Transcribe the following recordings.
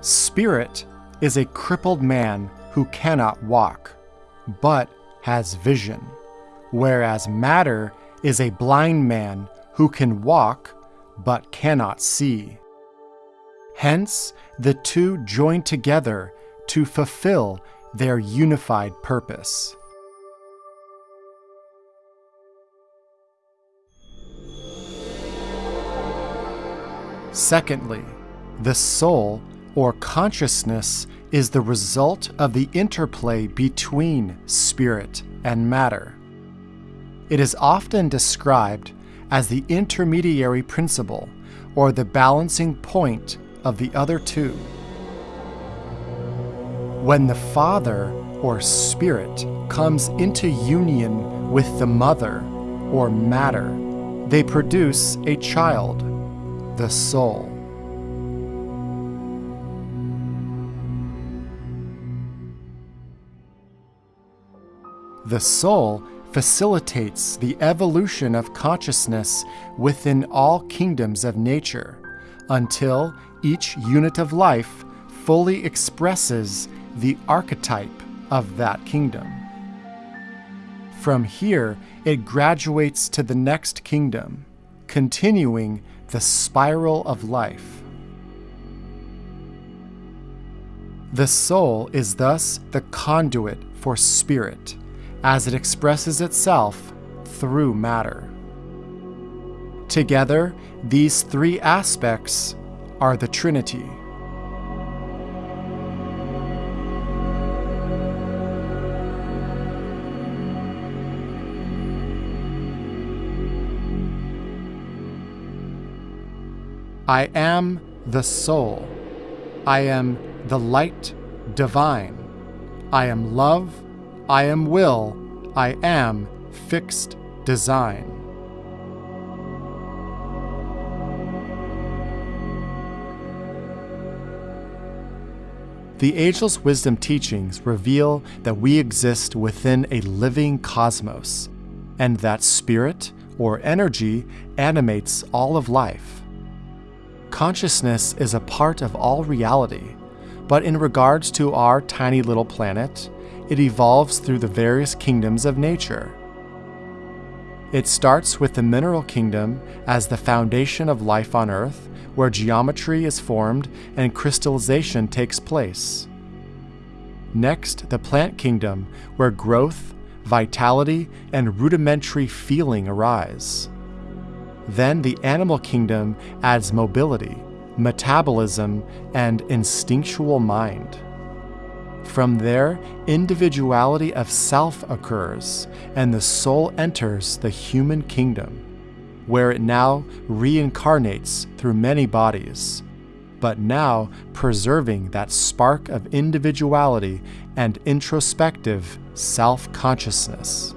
Spirit is a crippled man who cannot walk, but has vision, whereas matter is a blind man who can walk, but cannot see. Hence, the two join together to fulfill their unified purpose. Secondly, the soul or consciousness is the result of the interplay between spirit and matter. It is often described as the intermediary principle or the balancing point of the other two. When the Father or Spirit comes into union with the Mother or matter, they produce a child, the soul. The soul facilitates the evolution of consciousness within all kingdoms of nature until each unit of life fully expresses the archetype of that kingdom. From here, it graduates to the next kingdom, continuing the spiral of life. The soul is thus the conduit for spirit as it expresses itself through matter. Together, these three aspects are the Trinity. I am the soul. I am the light divine. I am love I am will, I am fixed design. The Ageless Wisdom teachings reveal that we exist within a living cosmos, and that spirit, or energy, animates all of life. Consciousness is a part of all reality, but in regards to our tiny little planet, it evolves through the various kingdoms of nature. It starts with the mineral kingdom as the foundation of life on Earth, where geometry is formed and crystallization takes place. Next, the plant kingdom, where growth, vitality, and rudimentary feeling arise. Then the animal kingdom adds mobility, metabolism, and instinctual mind. From there, individuality of self occurs, and the soul enters the human kingdom, where it now reincarnates through many bodies, but now preserving that spark of individuality and introspective self consciousness.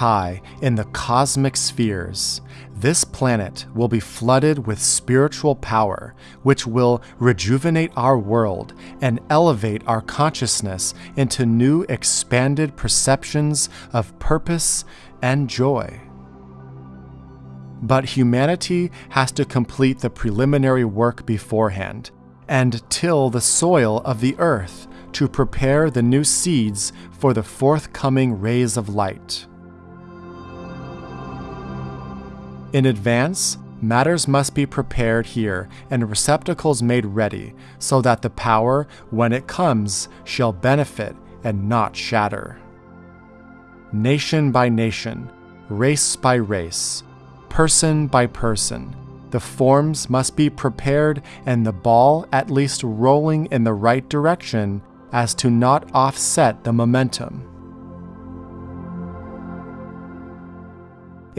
High in the cosmic spheres, this planet will be flooded with spiritual power, which will rejuvenate our world and elevate our consciousness into new expanded perceptions of purpose and joy. But humanity has to complete the preliminary work beforehand and till the soil of the earth to prepare the new seeds for the forthcoming rays of light. In advance, matters must be prepared here and receptacles made ready, so that the power, when it comes, shall benefit and not shatter. Nation by nation, race by race, person by person, the forms must be prepared and the ball at least rolling in the right direction as to not offset the momentum.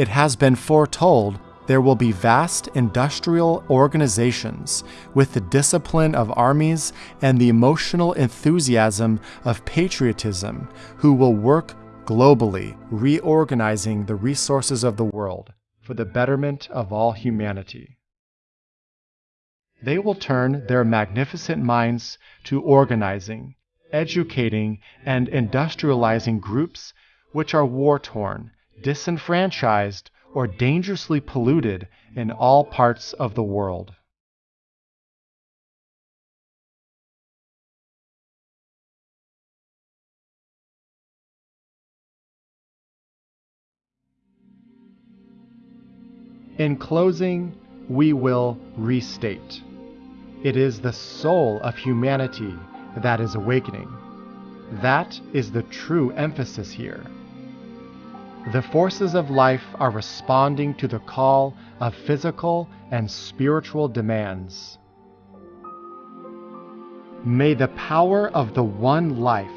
It has been foretold there will be vast industrial organizations with the discipline of armies and the emotional enthusiasm of patriotism who will work globally, reorganizing the resources of the world for the betterment of all humanity. They will turn their magnificent minds to organizing, educating, and industrializing groups which are war torn disenfranchised, or dangerously polluted in all parts of the world. In closing, we will restate. It is the soul of humanity that is awakening. That is the true emphasis here. The forces of life are responding to the call of physical and spiritual demands. May the power of the one life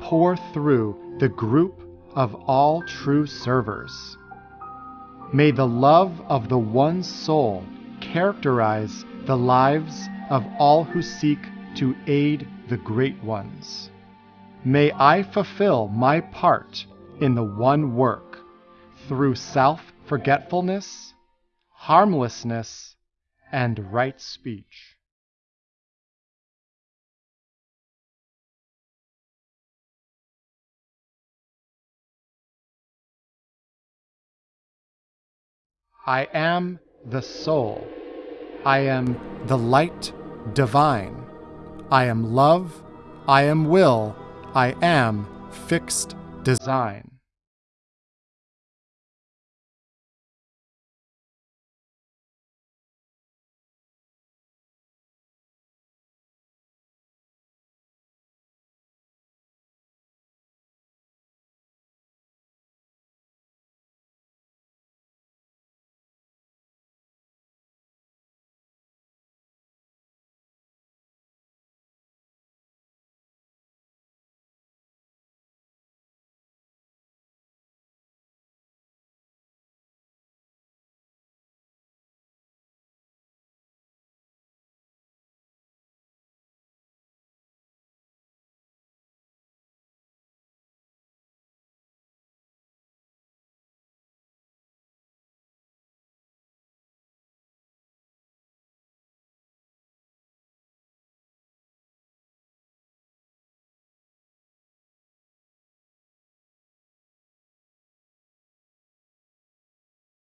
pour through the group of all true servers. May the love of the one soul characterize the lives of all who seek to aid the great ones. May I fulfill my part in the one work through self forgetfulness, harmlessness, and right speech. I am the soul. I am the light divine. I am love. I am will. I am fixed design.